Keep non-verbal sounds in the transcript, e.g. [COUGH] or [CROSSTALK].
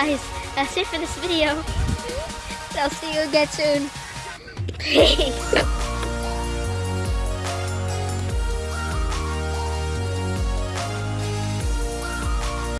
guys, that's it for this video. I'll see you again soon. [LAUGHS] Peace.